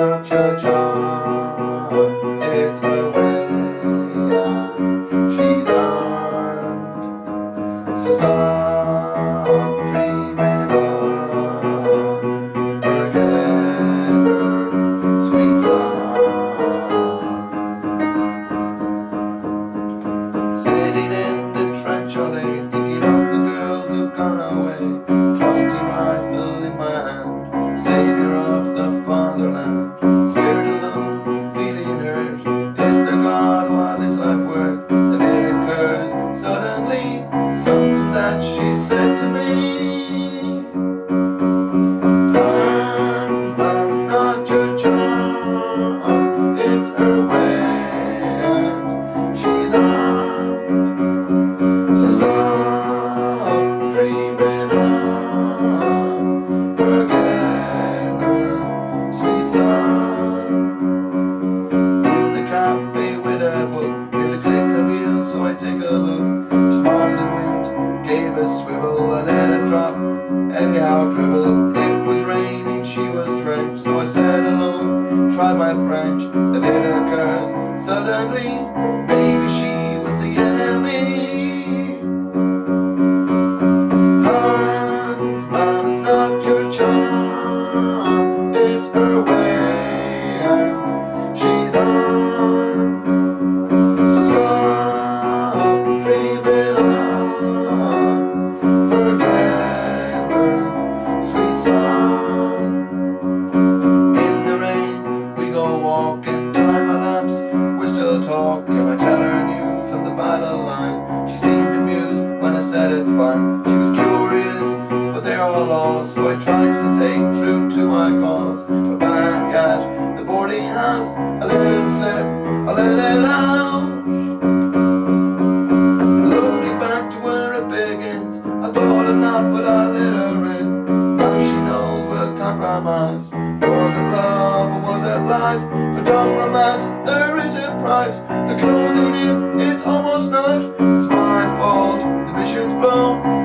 cha cha cha. said to me family. Maybe she was the enemy. Hans, man, it's not your job. It's her tries to take true to my cause. But by God, the boarding house a little slip, a little it Looking back to where it begins I thought enough but I let her in. Now she knows we're compromised. Was it love or was it lies? For dumb romance there is a price. The closing in, it's almost night. It's my fault, the mission's blown.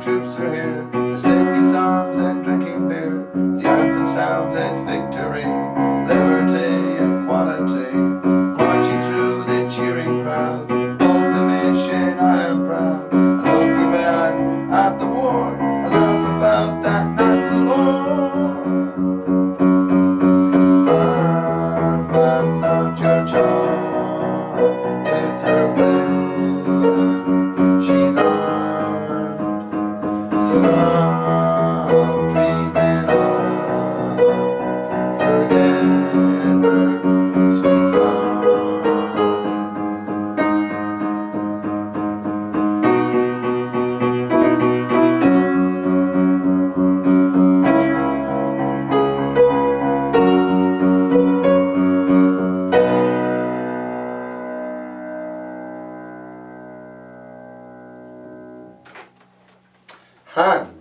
troops are here. Han